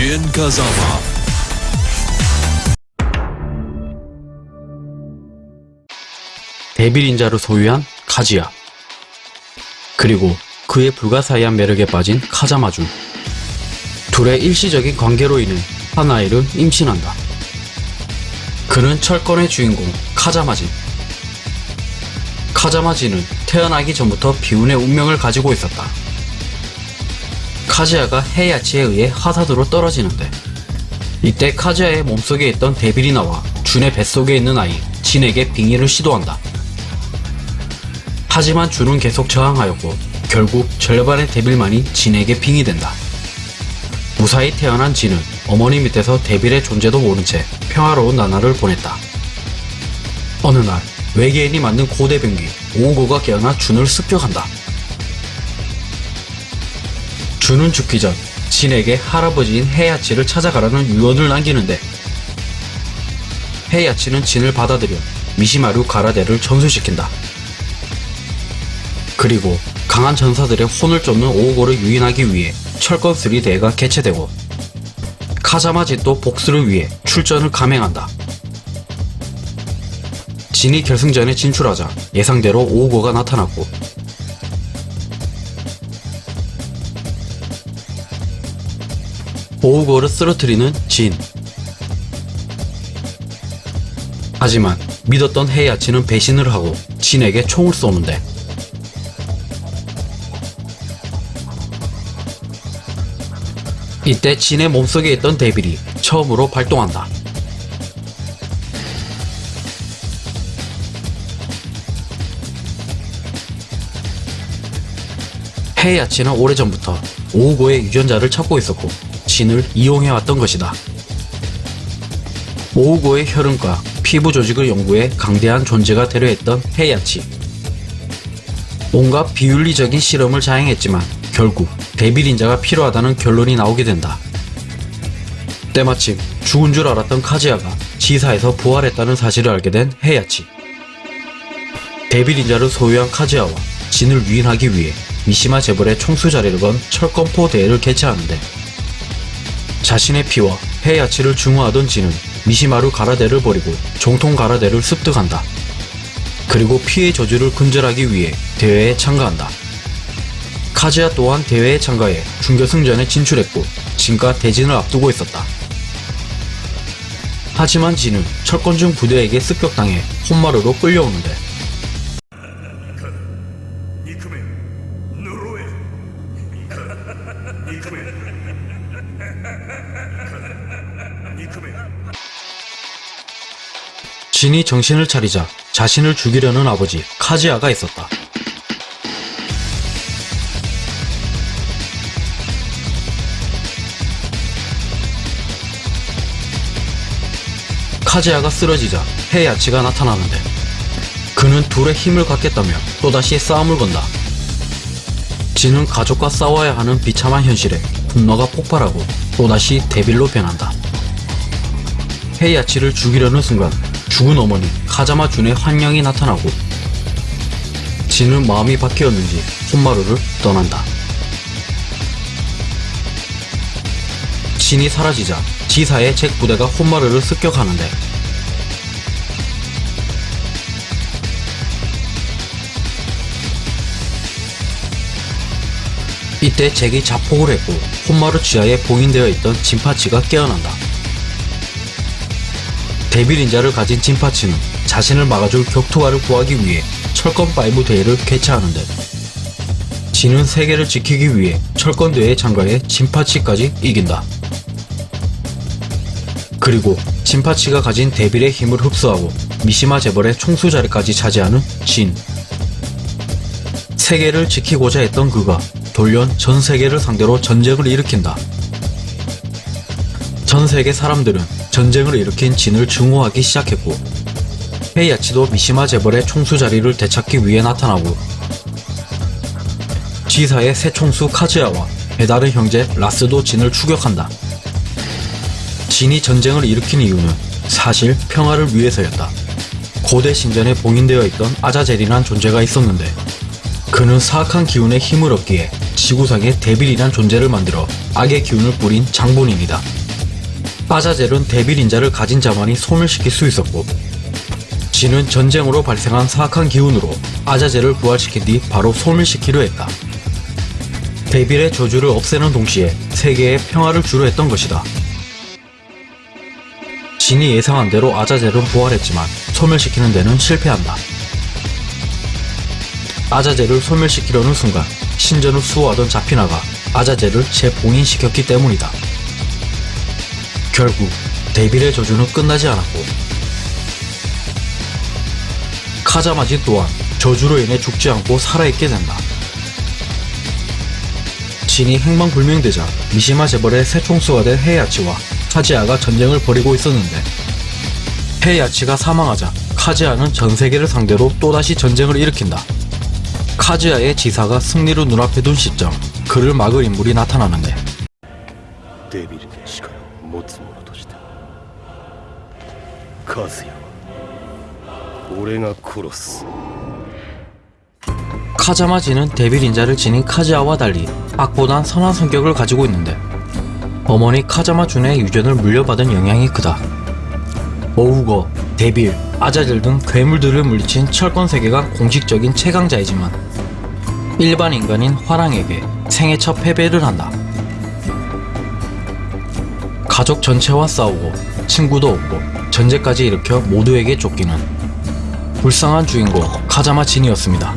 Jin Kazama. 데빌인자를 소유한 카지야. 그리고 그의 불가사의한 매력에 빠진 카자마준. 둘의 일시적인 관계로 인해 한 아이를 임신한다. 그는 철권의 주인공 카자마진. 카자마진은 태어나기 전부터 비운의 운명을 가지고 있었다. 카즈야가 헤야치에 의해 하사도로 떨어지는데 이때 카즈야의 몸속에 있던 데빌이 나와 준의 뱃속에 있는 아이 진에게 빙의를 시도한다. 하지만 준은 계속 저항하였고 결국 절반의 데빌만이 진에게 빙의된다. 무사히 태어난 진은 어머니 밑에서 데빌의 존재도 모른 채 평화로운 나날을 보냈다. 어느 날 외계인이 만든 고대 병기 오고가 깨어나 준을 습격한다. 준은 죽기 전 진에게 할아버지인 헤야치를 찾아가라는 유언을 남기는데 헤야치는 진을 받아들여 미시마루 가라데를 전수시킨다. 그리고 강한 전사들의 혼을 쫓는 오고를 유인하기 위해 철권3 대회가 개최되고 카자마짓도 복수를 위해 출전을 감행한다. 진이 결승전에 진출하자 예상대로 오고가 나타났고 오고를 쓰러뜨리는 진 하지만 믿었던 헤야치는 배신을 하고 진에게 총을 쏘는데 이때 진의 몸속에 있던 데빌이 처음으로 발동한다. 헤야치는 오래전부터 오고의 유전자를 찾고 있었고 진을 이용해왔던 것이다. 오고의 혈흔과 피부 조직을 연구해 강대한 존재가 되려 했던 헤야치. 온갖 비윤리적인 실험을 자행했지만 결국 데빌인자가 필요하다는 결론이 나오게 된다. 때마침 죽은 줄 알았던 카지아가 지사에서 부활했다는 사실을 알게 된 헤야치. 데빌인자를 소유한 카지아와 진을 유인하기 위해 미시마 재벌의 총수 자리를 건 철권포 대회를 개최하는데 자신의 피와 헤야치를 중화하던 진은 미시마루 가라데를 버리고 정통 가라데를 습득한다. 그리고 피의 저주를 근절하기 위해 대회에 참가한다. 카즈야 또한 대회에 참가해 준결승전에 진출했고 진과 대진을 앞두고 있었다. 하지만 진은 철권중 부대에게 습격당해 혼마루로 끌려오는데 진이 정신을 차리자 자신을 죽이려는 아버지 카지아가 있었다. 카지아가 쓰러지자 헤야치가 나타나는데 그는 둘의 힘을 갖겠다며 또다시 싸움을 건다. 진은 가족과 싸워야 하는 비참한 현실에 분노가 폭발하고 또다시 데빌로 변한다. 헤야치를 죽이려는 순간 죽은 어머니 카자마 준의 환영이 나타나고 진은 마음이 바뀌었는지 혼마루를 떠난다. 진이 사라지자 지사의 잭 부대가 혼마루를 습격하는데 이때 잭이 자폭을 했고 혼마루 지하에 봉인되어 있던 진파치가 깨어난다. 데빌인자를 가진 진파치는 자신을 막아줄 격투가를 구하기 위해 철권5 대회를 개최하는데 진은 세계를 지키기 위해 철권 대회에 참가해 진파치까지 이긴다. 그리고 진파치가 가진 데빌의 힘을 흡수하고 미시마 재벌의 총수 자리까지 차지하는 진. 세계를 지키고자 했던 그가 돌연 전 세계를 상대로 전쟁을 일으킨다. 전 세계 사람들은 전쟁을 일으킨 진을 증오하기 시작했고 헤이아치도 미시마 재벌의 총수 자리를 되찾기 위해 나타나고 지사의 새 총수 카즈야와 배다른 형제 라스도 진을 추격한다. 진이 전쟁을 일으킨 이유는 사실 평화를 위해서였다. 고대 신전에 봉인되어 있던 아자젤이란 존재가 있었는데 그 그는 사악한 기운의 힘을 얻기에 지구상에 데빌이란 존재를 만들어 악의 기운을 뿌린 장본인이다. 아자젤은 데빌 인자를 가진 자만이 소멸시킬 수 있었고 진은 전쟁으로 발생한 사악한 기운으로 아자젤을 부활시킨 뒤 바로 소멸시키려 했다. 데빌의 저주를 없애는 동시에 세계에 평화를 주려 했던 것이다. 진이 예상한 대로 아자젤은 부활했지만 소멸시키는 데는 실패한다. 아자젤을 소멸시키려는 순간 신전을 수호하던 자피나가 아자젤을 재봉인시켰기 때문이다. 결국 데빌의 저주는 끝나지 않았고 카자마지 또한 저주로 인해 죽지 않고 살아있게 된다. 진이 행망불명되자 미시마 재벌의 새 총수가 된 헤야치와 카지아가 전쟁을 벌이고 있었는데 헤야치가 사망하자 카지아는 전세계를 상대로 또다시 전쟁을 일으킨다. 카지아의 지사가 승리로 눈앞에 둔 시점 그를 막을 인물이 나타나는데 데빌 시간 持つ者としてカズヤは俺が殺す 카자마지는 데빌 인자를 지닌 카지아와 달리 악보단 선한 성격을 가지고 있는데 어머니 카자마 준의 유전을 물려받은 영향이 크다. 오우거, 데빌, 아자젤 등 괴물들을 물리친 철권 세계가 공식적인 최강자이지만 일반 인간인 화랑에게 생애 첫 패배를 한다. 가족 전체와 싸우고 친구도 없고 전쟁까지 일으켜 모두에게 쫓기는 불쌍한 주인공 카자마 진이었습니다.